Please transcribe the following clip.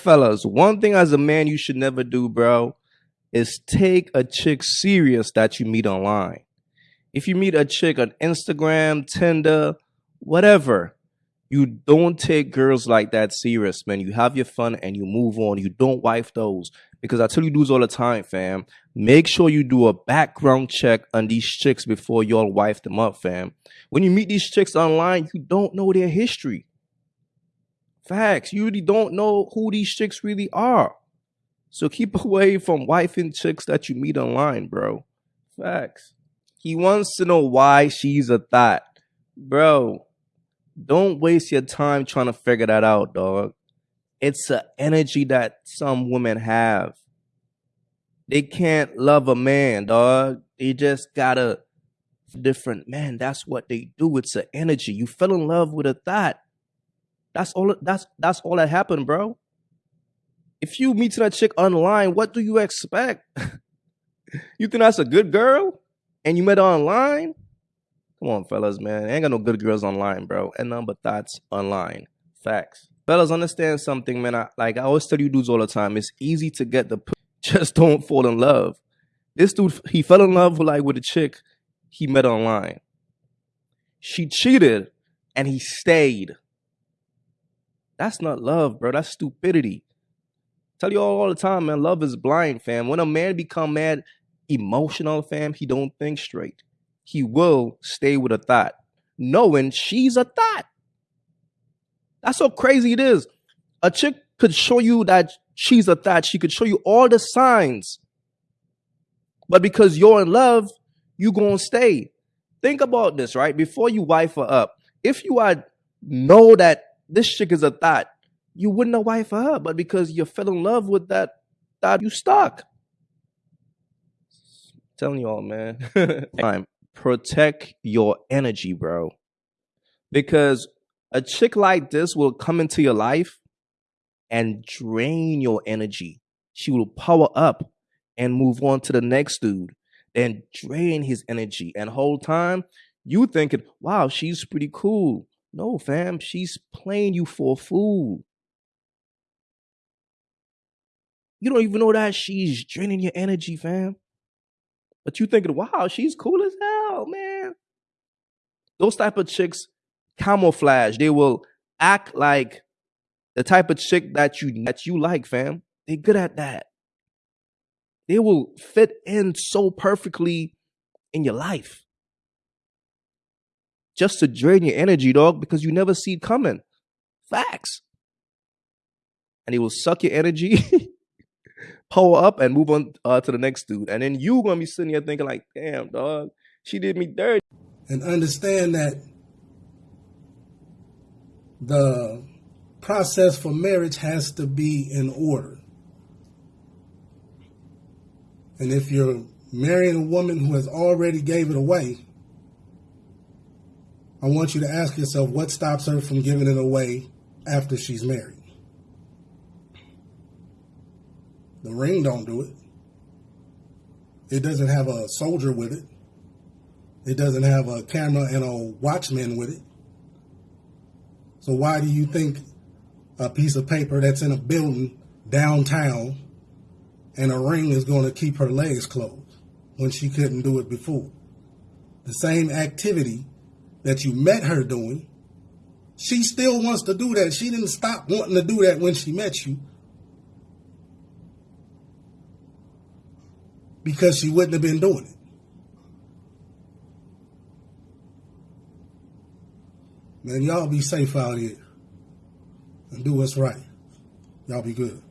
fellas, one thing as a man you should never do, bro, is take a chick serious that you meet online. If you meet a chick on Instagram, Tinder, whatever, you don't take girls like that serious, man. You have your fun and you move on. You don't wife those. Because I tell you dudes all the time, fam. Make sure you do a background check on these chicks before y'all wife them up, fam. When you meet these chicks online, you don't know their history. Facts. You really don't know who these chicks really are. So keep away from wifing chicks that you meet online, bro. Facts. He wants to know why she's a thought. Bro, don't waste your time trying to figure that out, dog. It's an energy that some women have. They can't love a man, dog. They just gotta different man. That's what they do. It's an energy. You fell in love with a thought. That's all. That's that's all that happened, bro. If you meet that chick online, what do you expect? you think that's a good girl, and you met her online? Come on, fellas, man. ain't got no good girls online, bro. And none but thoughts online. Facts. Fellas, understand something, man. I, like I always tell you dudes all the time, it's easy to get the just don't fall in love. This dude, he fell in love with like with a chick he met online. She cheated and he stayed. That's not love, bro. That's stupidity. Tell you all, all the time, man. Love is blind, fam. When a man become mad, emotional, fam, he don't think straight he will stay with a thought, knowing she's a thought. That's how crazy it is. A chick could show you that she's a thought. She could show you all the signs. But because you're in love, you gonna stay. Think about this, right? Before you wife her up, if you had know that this chick is a thought, you wouldn't have wife her. But because you fell in love with that thought, you stuck. telling you all, man. Time protect your energy, bro. Because a chick like this will come into your life and drain your energy. She will power up and move on to the next dude and drain his energy. And whole time you thinking, wow, she's pretty cool. No, fam, she's playing you for a fool. You don't even know that she's draining your energy, fam. But you thinking, wow, she's cool as hell, man. Those type of chicks camouflage. They will act like the type of chick that you that you like, fam. They good at that. They will fit in so perfectly in your life. Just to drain your energy, dog, because you never see it coming. Facts. And they will suck your energy pull up and move on uh, to the next dude. And then you gonna be sitting here thinking like, damn, dog, she did me dirty. And understand that the process for marriage has to be in order. And if you're marrying a woman who has already gave it away, I want you to ask yourself what stops her from giving it away after she's married. The ring don't do it. It doesn't have a soldier with it. It doesn't have a camera and a watchman with it. So why do you think a piece of paper that's in a building downtown and a ring is going to keep her legs closed when she couldn't do it before? The same activity that you met her doing, she still wants to do that. She didn't stop wanting to do that when she met you. because she wouldn't have been doing it. Man, y'all be safe out here and do what's right. Y'all be good.